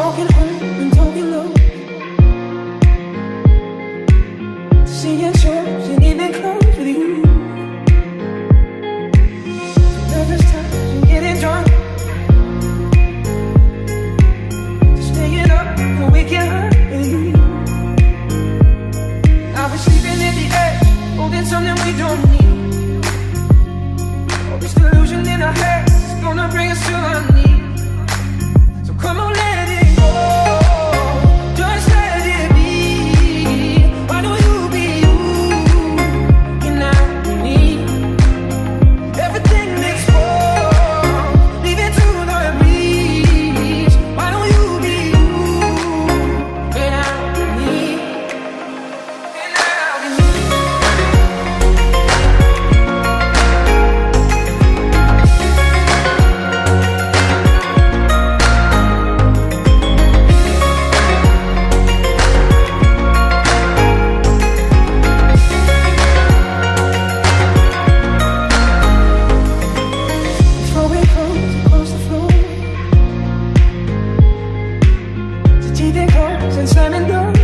Walking home and talking low. Seeing shows and even close with you. Nervous times and getting drunk. Staying up and waking up with you. I was sleeping in the edge, holding something we don't need. All this delusion in our heads gonna bring us to our knees. And slamming doors.